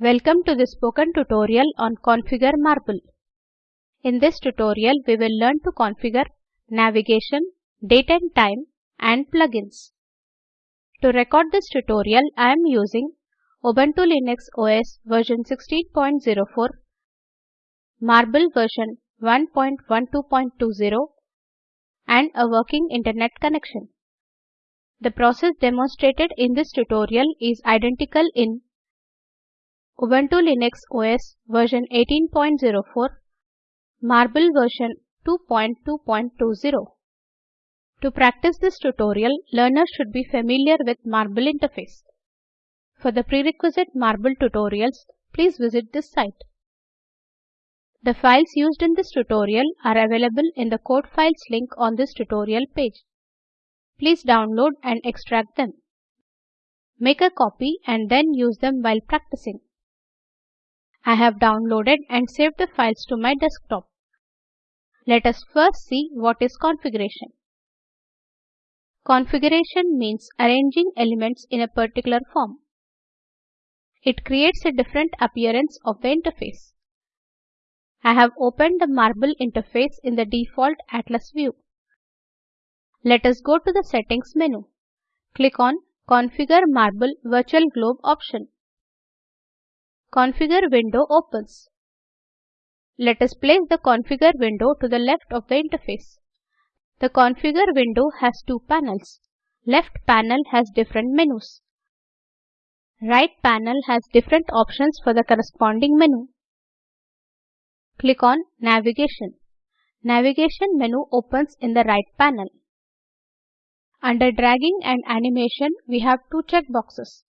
Welcome to this spoken tutorial on Configure Marble. In this tutorial, we will learn to configure navigation, date and time, and plugins. To record this tutorial, I am using Ubuntu Linux OS version 16.04, Marble version 1.12.20, and a working internet connection. The process demonstrated in this tutorial is identical in Ubuntu Linux OS version 18.04, Marble version 2.2.20. To practice this tutorial, learners should be familiar with Marble interface. For the prerequisite Marble tutorials, please visit this site. The files used in this tutorial are available in the code files link on this tutorial page. Please download and extract them. Make a copy and then use them while practicing. I have downloaded and saved the files to my desktop. Let us first see what is configuration. Configuration means arranging elements in a particular form. It creates a different appearance of the interface. I have opened the Marble interface in the default Atlas view. Let us go to the Settings menu. Click on Configure Marble Virtual Globe option. Configure window opens. Let us place the Configure window to the left of the interface. The Configure window has two panels. Left panel has different menus. Right panel has different options for the corresponding menu. Click on Navigation. Navigation menu opens in the right panel. Under Dragging and Animation, we have two checkboxes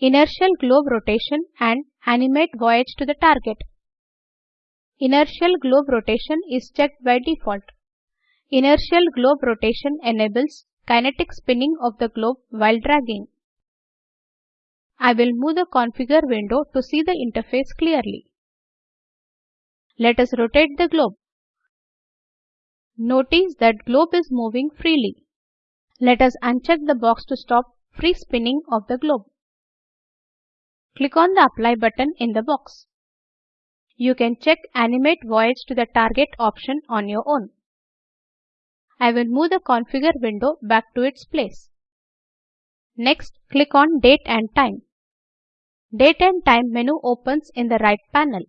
inertial globe rotation and animate voyage to the target. Inertial globe rotation is checked by default. Inertial globe rotation enables kinetic spinning of the globe while dragging. I will move the configure window to see the interface clearly. Let us rotate the globe. Notice that globe is moving freely. Let us uncheck the box to stop free spinning of the globe. Click on the Apply button in the box. You can check Animate Voyage to the target option on your own. I will move the Configure window back to its place. Next, click on Date and Time. Date and Time menu opens in the right panel.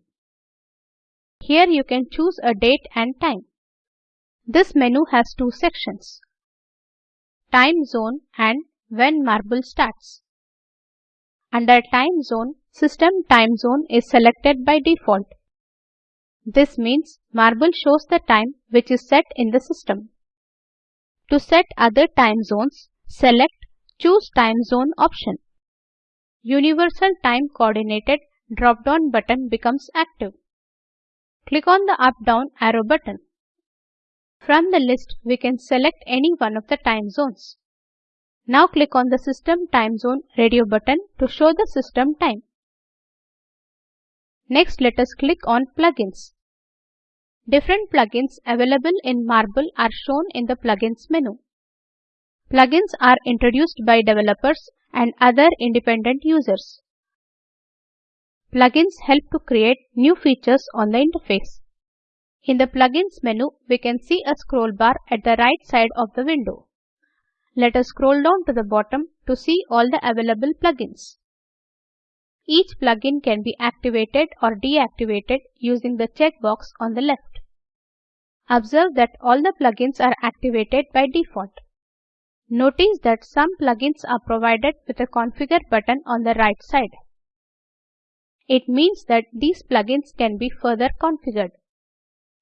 Here you can choose a date and time. This menu has two sections. Time zone and when marble starts. Under time zone, system time zone is selected by default. This means Marble shows the time which is set in the system. To set other time zones, select Choose Time Zone option. Universal Time Coordinated drop-down button becomes active. Click on the up-down arrow button. From the list, we can select any one of the time zones. Now click on the System Time Zone radio button to show the system time. Next let us click on Plugins. Different plugins available in Marble are shown in the Plugins menu. Plugins are introduced by developers and other independent users. Plugins help to create new features on the interface. In the Plugins menu, we can see a scroll bar at the right side of the window. Let us scroll down to the bottom to see all the available plugins. Each plugin can be activated or deactivated using the checkbox on the left. Observe that all the plugins are activated by default. Notice that some plugins are provided with a configure button on the right side. It means that these plugins can be further configured.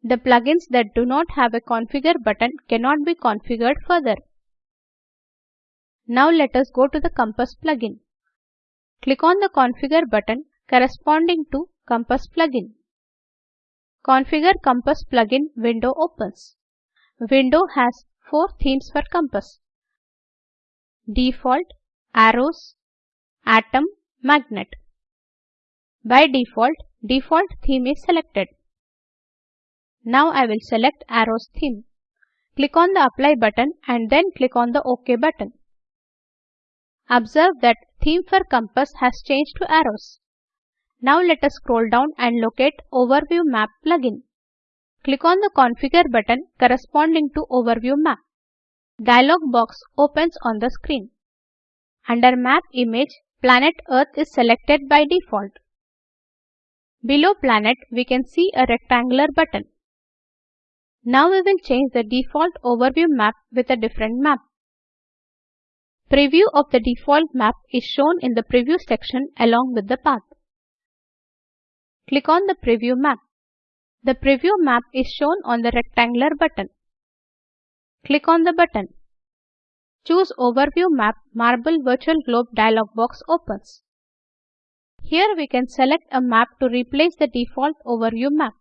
The plugins that do not have a configure button cannot be configured further. Now let us go to the Compass plugin. Click on the Configure button corresponding to Compass plugin. Configure Compass plugin window opens. Window has four themes for Compass. Default, Arrows, Atom, Magnet. By default, default theme is selected. Now I will select Arrows theme. Click on the Apply button and then click on the OK button. Observe that theme for compass has changed to arrows. Now let us scroll down and locate Overview Map plugin. Click on the Configure button corresponding to Overview Map. Dialog box opens on the screen. Under Map Image, Planet Earth is selected by default. Below Planet, we can see a rectangular button. Now we will change the default overview map with a different map. Preview of the default map is shown in the Preview section along with the path. Click on the Preview map. The preview map is shown on the rectangular button. Click on the button. Choose Overview Map Marble Virtual Globe dialog box opens. Here we can select a map to replace the default overview map.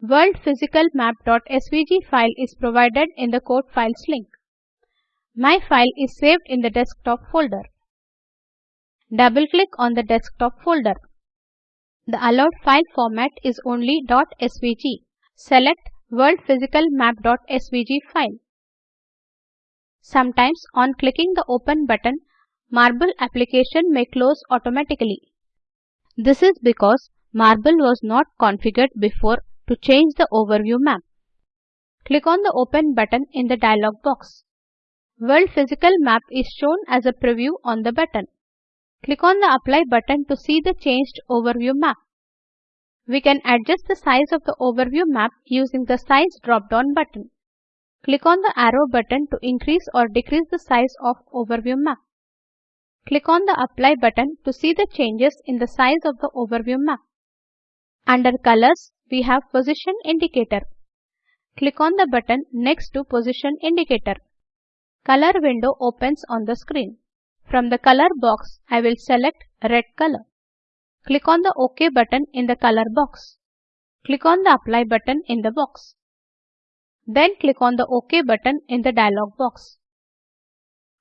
World Physical Map.svg file is provided in the code files link. My file is saved in the desktop folder. Double-click on the desktop folder. The allowed file format is only .svg. Select World Physical Map.svg file. Sometimes on clicking the Open button, Marble application may close automatically. This is because Marble was not configured before to change the overview map. Click on the Open button in the dialog box. World Physical Map is shown as a preview on the button. Click on the Apply button to see the changed overview map. We can adjust the size of the overview map using the Size drop-down button. Click on the arrow button to increase or decrease the size of overview map. Click on the Apply button to see the changes in the size of the overview map. Under Colors, we have Position Indicator. Click on the button next to Position Indicator. Color window opens on the screen. From the color box, I will select red color. Click on the OK button in the color box. Click on the Apply button in the box. Then click on the OK button in the dialog box.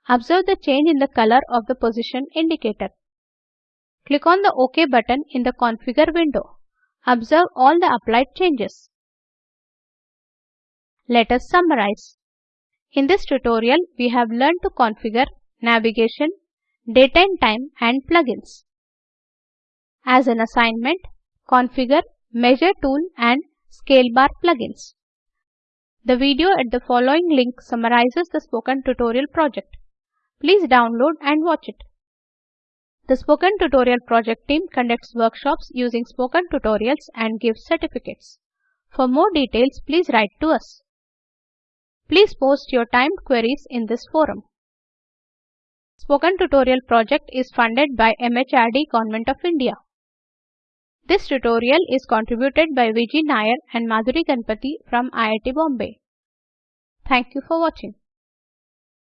Observe the change in the color of the position indicator. Click on the OK button in the Configure window. Observe all the applied changes. Let us summarize. In this tutorial, we have learned to configure navigation, date and time and plugins. As an assignment, configure Measure Tool and Scale Bar plugins. The video at the following link summarizes the spoken tutorial project. Please download and watch it. The Spoken Tutorial project team conducts workshops using spoken tutorials and gives certificates. For more details, please write to us. Please post your timed queries in this forum. Spoken Tutorial project is funded by MHRD Government of India. This tutorial is contributed by Vijay Nair and Madhuri Ganpati from IIT Bombay. Thank you for watching.